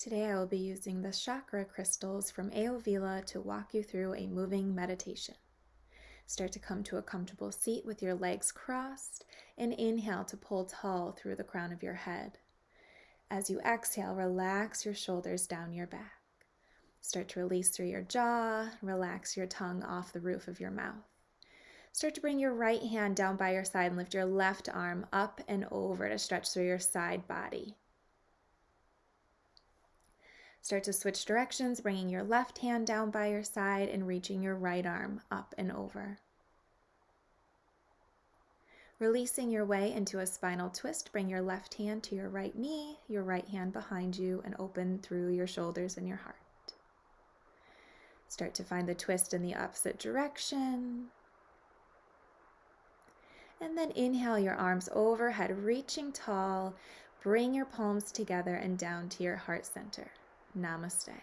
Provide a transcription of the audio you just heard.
Today I will be using the chakra crystals from Aovila to walk you through a moving meditation. Start to come to a comfortable seat with your legs crossed and inhale to pull tall through the crown of your head. As you exhale, relax your shoulders down your back. Start to release through your jaw, relax your tongue off the roof of your mouth. Start to bring your right hand down by your side and lift your left arm up and over to stretch through your side body. Start to switch directions, bringing your left hand down by your side and reaching your right arm up and over. Releasing your way into a spinal twist, bring your left hand to your right knee, your right hand behind you, and open through your shoulders and your heart. Start to find the twist in the opposite direction. And then inhale your arms overhead, reaching tall. Bring your palms together and down to your heart center. Namaste.